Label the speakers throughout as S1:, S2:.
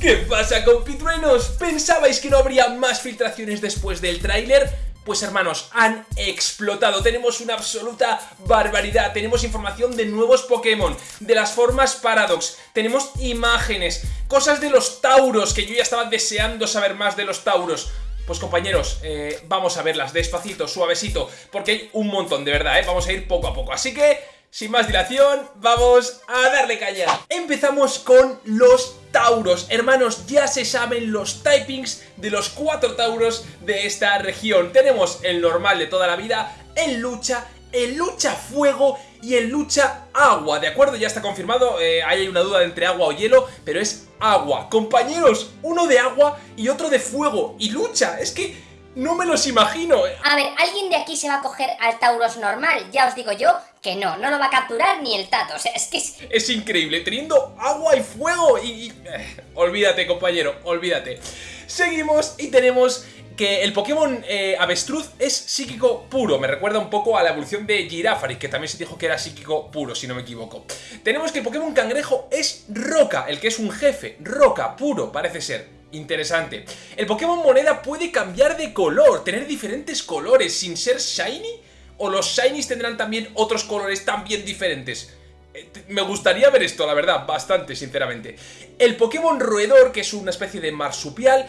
S1: ¿Qué pasa compitruenos? ¿Pensabais que no habría más filtraciones después del tráiler? Pues hermanos, han explotado, tenemos una absoluta barbaridad, tenemos información de nuevos Pokémon, de las formas Paradox, tenemos imágenes, cosas de los Tauros, que yo ya estaba deseando saber más de los Tauros. Pues compañeros, eh, vamos a verlas despacito, suavecito, porque hay un montón, de verdad, ¿eh? Vamos a ir poco a poco, así que sin más dilación, vamos a darle caña. Empezamos con los Tauros. Hermanos, ya se saben los typings de los cuatro Tauros de esta región. Tenemos el normal de toda la vida, el lucha, el lucha fuego y el lucha agua, ¿de acuerdo? Ya está confirmado, eh, hay una duda entre agua o hielo, pero es agua. Compañeros, uno de agua y otro de fuego. Y lucha, es que no me los imagino.
S2: A ver, ¿alguien de aquí se va a coger al Tauros normal? Ya os digo yo que no, no lo va a capturar ni el Tato, o sea, es que es...
S1: Es increíble, teniendo agua y fuego y... Eh, olvídate, compañero, olvídate. Seguimos y tenemos que el Pokémon eh, avestruz es psíquico puro. Me recuerda un poco a la evolución de Girafari, que también se dijo que era psíquico puro, si no me equivoco. Tenemos que el Pokémon cangrejo es roca, el que es un jefe, roca, puro, parece ser. Interesante. El Pokémon Moneda puede cambiar de color, tener diferentes colores sin ser Shiny. ¿O los Shinies tendrán también otros colores también diferentes? Eh, me gustaría ver esto, la verdad, bastante, sinceramente. El Pokémon Roedor, que es una especie de marsupial,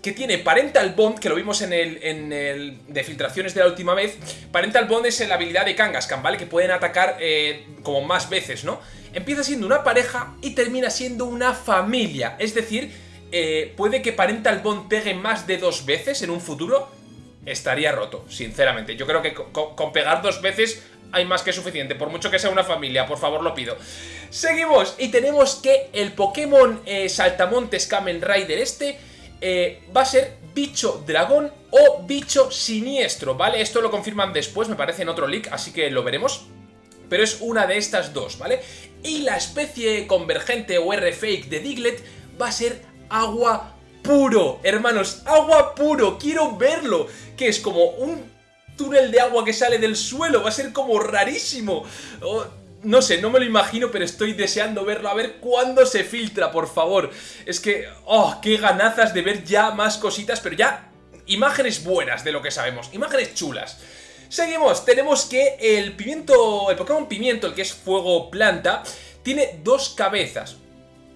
S1: que tiene Parental Bond, que lo vimos en el, en el de filtraciones de la última vez. Parental Bond es la habilidad de Kangaskhan, ¿vale? Que pueden atacar eh, como más veces, ¿no? Empieza siendo una pareja y termina siendo una familia, es decir eh, puede que Parental Bond pegue más de dos veces en un futuro, estaría roto, sinceramente. Yo creo que con, pegar dos veces hay más que suficiente, por mucho que sea una familia, por favor lo pido. Seguimos y tenemos que el Pokémon eh, Saltamontes Kamen Rider este eh, va a ser bicho dragón o bicho siniestro, ¿vale? Esto lo confirman después, me parece en otro leak, así que lo veremos. Pero es una de estas dos, ¿vale? Y la especie convergente o R-Fake de Diglett va a ser agua puro, hermanos, agua puro, quiero verlo, que es como un túnel de agua que sale del suelo, va a ser como rarísimo. Oh, no sé, no me lo imagino, pero estoy deseando verlo, a ver cuándo se filtra, por favor. Es que, oh, qué ganazas de ver ya más cositas, pero ya imágenes buenas de lo que sabemos, imágenes chulas. Seguimos, tenemos que el pimiento, el Pokémon pimiento, el que es fuego planta, tiene dos cabezas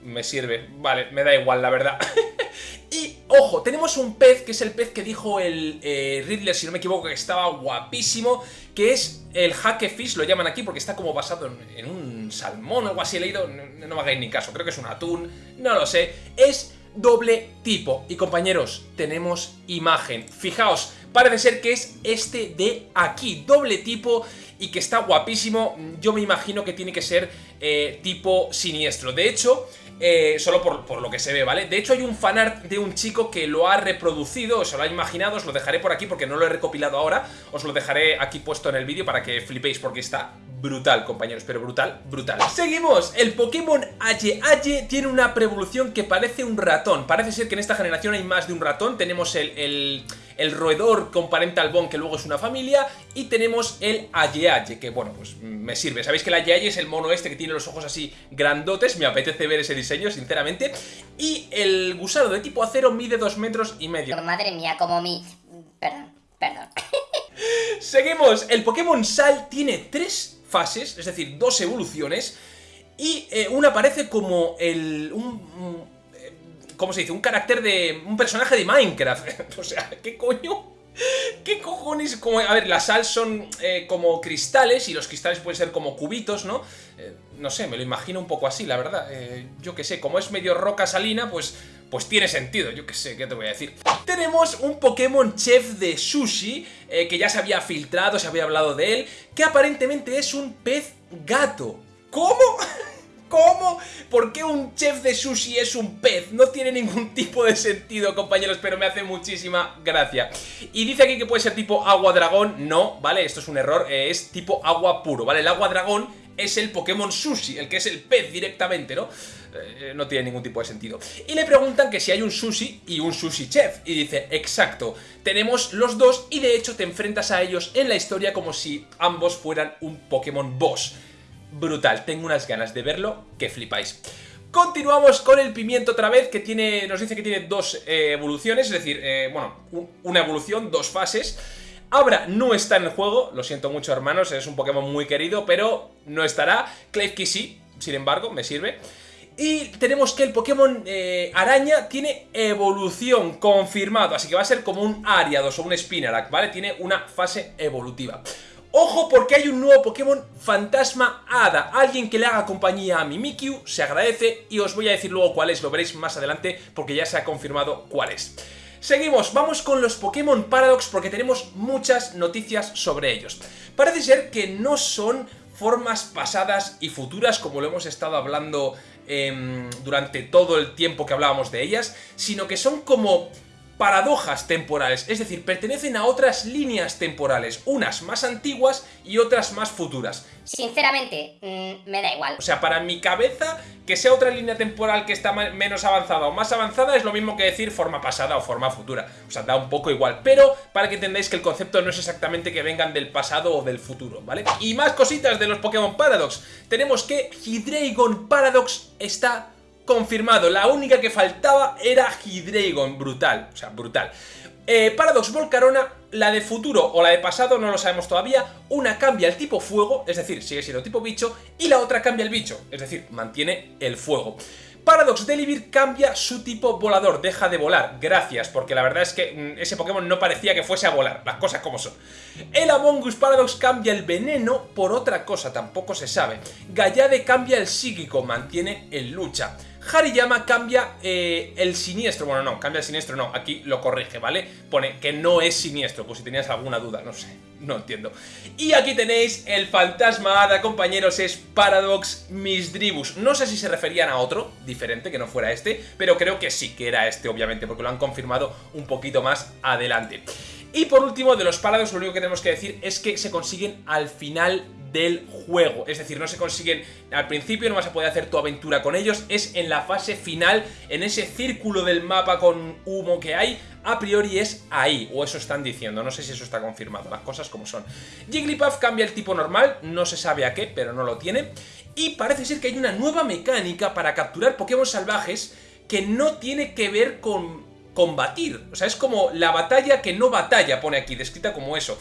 S1: me sirve. Vale, me da igual, la verdad. y, ojo, tenemos un pez, que es el pez que dijo el eh, Riddler, si no me equivoco, que estaba guapísimo, que es el Hackefish, lo llaman aquí porque está como basado en, un salmón o algo así, he leído, no, me hagáis ni caso, creo que es un atún, no lo sé. Es doble tipo. Y compañeros, tenemos imagen. Fijaos, parece ser que es este de aquí, doble tipo y que está guapísimo. Yo me imagino que tiene que ser eh, tipo siniestro. De hecho, eh, solo por, lo que se ve, ¿vale? De hecho hay un fanart de un chico que lo ha reproducido, o se lo ha imaginado, os lo dejaré por aquí porque no lo he recopilado ahora, os lo dejaré aquí puesto en el vídeo para que flipéis porque está brutal, compañeros, pero brutal, brutal. Seguimos, el Pokémon Aye Aye tiene una preevolución que parece un ratón, parece ser que en esta generación hay más de un ratón, tenemos el el roedor con parental bone, que luego es una familia, y tenemos el Aye que bueno, pues me sirve. Sabéis que el Aye es el mono este que tiene los ojos así grandotes, me apetece ver ese diseño, sinceramente. Y el gusano de tipo acero mide 2 metros y medio.
S2: Madre mía, como mi... Perdón, perdón.
S1: Seguimos, el Pokémon Sal tiene tres fases, es decir, dos evoluciones, y eh, una aparece como el... un, ¿cómo se dice? Un carácter de... un personaje de Minecraft. o sea, ¿qué coño? ¿Qué cojones? Como, a ver, las sal son eh, como cristales y los cristales pueden ser como cubitos, ¿no? Eh, no sé, me lo imagino un poco así, la verdad. Eh, yo qué sé, como es medio roca salina, pues, pues tiene sentido. Yo qué sé, ¿qué te voy a decir? Tenemos un Pokémon Chef de Sushi, que ya se había filtrado, se había hablado de él, que aparentemente es un pez gato. ¿Cómo? ¿Cómo? ¿Por qué un chef de sushi es un pez? No tiene ningún tipo de sentido, compañeros, pero me hace muchísima gracia. Y dice aquí que puede ser tipo agua dragón. No, ¿vale? Esto es un error. Eh, es tipo agua puro, ¿vale? El agua dragón es el Pokémon Sushi, el que es el pez directamente, ¿no? Eh, no tiene ningún tipo de sentido. Y le preguntan que si hay un sushi y un sushi chef. Y dice, exacto, tenemos los dos y de hecho te enfrentas a ellos en la historia como si ambos fueran un Pokémon boss brutal. Tengo unas ganas de verlo que flipáis. Continuamos con el pimiento otra vez, que tiene, nos dice que tiene dos eh, evoluciones, es decir, eh, bueno, una evolución, dos fases. Abra no está en el juego, lo siento mucho hermanos, es un Pokémon muy querido, pero no estará. Klefki sí, sin embargo, me sirve. Y tenemos que el Pokémon eh, Araña tiene evolución confirmado, así que va a ser como un Ariados o un Spinarak, ¿vale? Tiene una fase evolutiva. Ojo porque hay un nuevo Pokémon Fantasma Hada, alguien que le haga compañía a Mimikyu, se agradece y os voy a decir luego cuál es, lo veréis más adelante porque ya se ha confirmado cuál es. Seguimos, vamos con los Pokémon Paradox porque tenemos muchas noticias sobre ellos. Parece ser que no son formas pasadas y futuras como lo hemos estado hablando em, durante todo el tiempo que hablábamos de ellas, sino que son como paradojas temporales, es decir, pertenecen a otras líneas temporales, unas más antiguas y otras más futuras.
S2: Sinceramente, mm, me da igual.
S1: O sea, para mi cabeza, que sea otra línea temporal que está menos avanzada o más avanzada es lo mismo que decir forma pasada o forma futura. O sea, da un poco igual. Pero para que entendáis que el concepto no es exactamente que vengan del pasado o del futuro, ¿vale? Y más cositas de los Pokémon Paradox. Tenemos que Hydreigon Paradox está confirmado. La única que faltaba era Hydreigon, brutal, o sea, brutal. Eh, Paradox Volcarona, la de futuro o la de pasado no lo sabemos todavía, una cambia el tipo fuego, es decir, sigue siendo tipo bicho, y la otra cambia el bicho, es decir, mantiene el fuego. Paradox Delivir cambia su tipo volador, deja de volar, gracias, porque la verdad es que mm, ese Pokémon no parecía que fuese a volar, las cosas como son. El Among Us Paradox cambia el veneno por otra cosa, tampoco se sabe. Gallade cambia el psíquico, mantiene el lucha. Hariyama cambia eh, el siniestro, bueno no, cambia el siniestro no, aquí lo corrige, ¿vale? Pone que no es siniestro, pues si tenías alguna duda, no sé, no entiendo. Y aquí tenéis el fantasma hada, compañeros, es Paradox Misdribus. No sé si se referían a otro, diferente, que no fuera este, pero creo que sí que era este, obviamente, porque lo han confirmado un poquito más adelante. Y por último, de los Paradox, lo único que tenemos que decir es que se consiguen al final del juego. Es decir, no se consiguen al principio, no vas a poder hacer tu aventura con ellos, es en la fase final, en ese círculo del mapa con humo que hay, a priori es ahí, o eso están diciendo, no sé si eso está confirmado, las cosas como son. Jigglypuff cambia el tipo normal, no se sabe a qué, pero no lo tiene, y parece ser que hay una nueva mecánica para capturar Pokémon salvajes que no tiene que ver con combatir, o sea, es como la batalla que no batalla, pone aquí, descrita como eso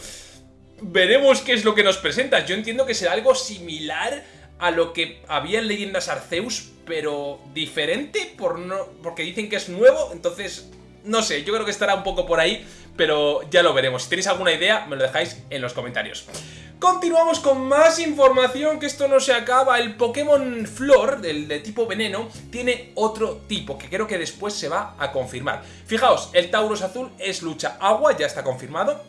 S1: veremos qué es lo que nos presenta. Yo entiendo que será algo similar a lo que había en Leyendas Arceus, pero diferente por no, porque dicen que es nuevo, entonces no sé, yo creo que estará un poco por ahí, pero ya lo veremos. Si tenéis alguna idea, me lo dejáis en los comentarios. Continuamos con más información, que esto no se acaba. El Pokémon Flor, del de tipo veneno, tiene otro tipo, que creo que después se va a confirmar. Fijaos, el Tauros azul es lucha agua, ya está confirmado.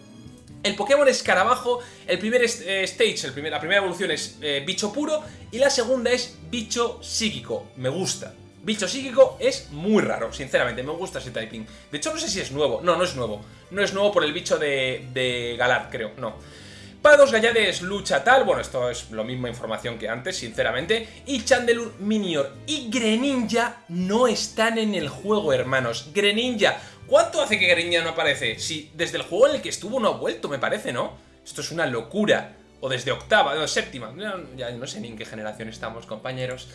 S1: El Pokémon Escarabajo, el primer eh, stage, el la primera evolución es eh, bicho puro y la segunda es bicho psíquico. Me gusta. Bicho psíquico es muy raro, sinceramente, me gusta ese typing. De hecho, no sé si es nuevo. No, no es nuevo. No es nuevo por el bicho de, de Galar, creo, no. Para dos Gallades lucha tal, bueno, esto es lo mismo información que antes, sinceramente. Y Chandelure Minior y Greninja no están en el juego, hermanos. Greninja, ¿Cuánto hace que Greninja no aparece? Si desde el juego en el que estuvo no ha vuelto, me parece, ¿no? Esto es una locura. O desde octava, no, séptima. ya no sé ni en qué generación estamos, compañeros.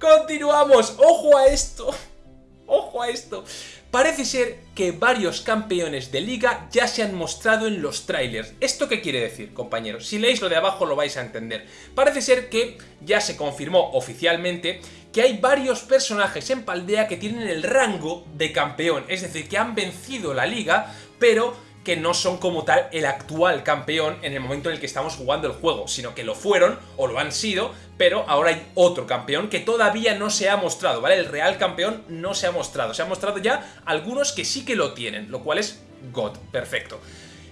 S1: ¡Continuamos! ¡Ojo a esto! ¡Ojo a esto! Parece ser que varios campeones de liga ya se han mostrado en los trailers. ¿Esto qué quiere decir, compañeros? Si leéis lo de abajo lo vais a entender. Parece ser que ya se confirmó oficialmente que hay varios personajes en Paldea que tienen el rango de campeón. Es decir, que han vencido la liga, pero que no son como tal el actual campeón en el momento en el que estamos jugando el juego, sino que lo fueron o lo han sido, pero ahora hay otro campeón que todavía no se ha mostrado, ¿vale? El real campeón no se ha mostrado, se han mostrado ya algunos que sí que lo tienen, lo cual es God, perfecto.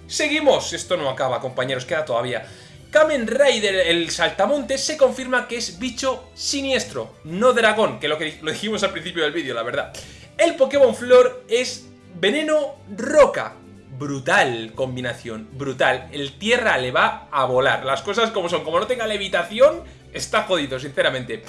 S1: Seguimos, esto no acaba compañeros, queda todavía. Kamen Rider, el saltamontes, se confirma que es bicho siniestro, no dragón, que lo que lo dijimos al principio del vídeo, la verdad. El Pokémon Flor es veneno roca, brutal combinación, brutal. El tierra le va a volar, las cosas como son, como no tenga levitación, está jodido, sinceramente.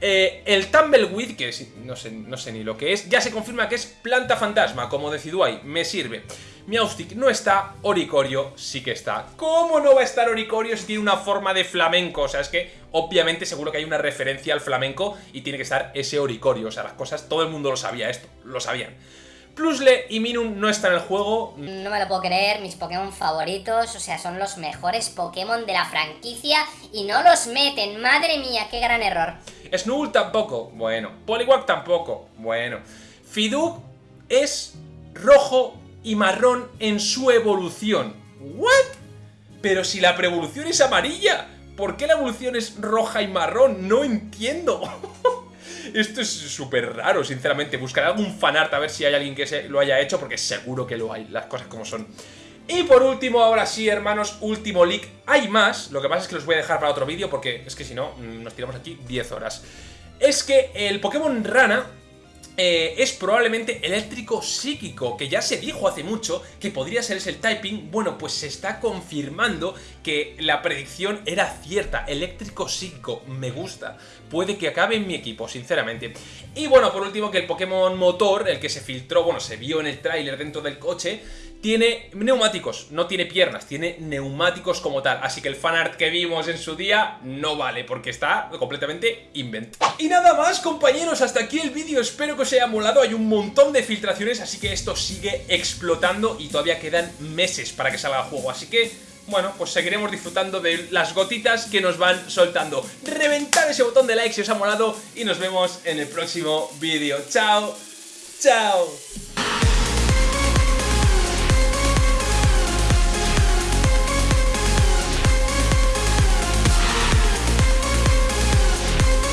S1: Eh, el Tumbleweed, que no sé, no sé ni lo que es, ya se confirma que es planta fantasma, como Decidueye, me sirve. Miaustic no está, Oricorio sí que está. ¿Cómo no va a estar Oricorio si tiene una forma de flamenco? O sea, es que obviamente seguro que hay una referencia al flamenco y tiene que estar ese Oricorio. O sea, las cosas, todo el mundo lo sabía esto, lo sabían. Plusle y Minun no están en el juego.
S2: No me lo puedo creer, mis Pokémon favoritos, o sea, son los mejores Pokémon de la franquicia y no los meten. Madre mía, qué gran error.
S1: Snool tampoco, bueno. Poliwag tampoco, bueno. Fiduk es rojo y marrón en su evolución. ¿What? Pero si la preevolución es amarilla, ¿por qué la evolución es roja y marrón? No entiendo. Esto es súper raro, sinceramente. Buscaré algún fanart a ver si hay alguien que se lo haya hecho, porque seguro que lo hay, las cosas como son. Y por último, ahora sí, hermanos, último leak. Hay más, lo que pasa es que los voy a dejar para otro vídeo, porque es que si no, nos tiramos aquí 10 horas. Es que el Pokémon Rana eh, es probablemente eléctrico psíquico, que ya se dijo hace mucho que podría ser ese el typing, bueno, pues se está confirmando que la predicción era cierta, eléctrico psíquico, me gusta, puede que acabe en mi equipo, sinceramente. Y bueno, por último que el Pokémon motor, el que se filtró, bueno, se vio en el tráiler dentro del coche, tiene neumáticos, no tiene piernas, tiene neumáticos como tal, así que el fanart que vimos en su día no vale, porque está completamente inventado. Y nada más, compañeros, hasta aquí el vídeo, espero que os haya molado, hay un montón de filtraciones, así que esto sigue explotando y todavía quedan meses para que salga el juego, así que bueno, pues seguiremos disfrutando de las gotitas que nos van soltando. Reventar ese botón de like si os ha molado y nos vemos en el próximo vídeo. ¡Chao! ¡Chao!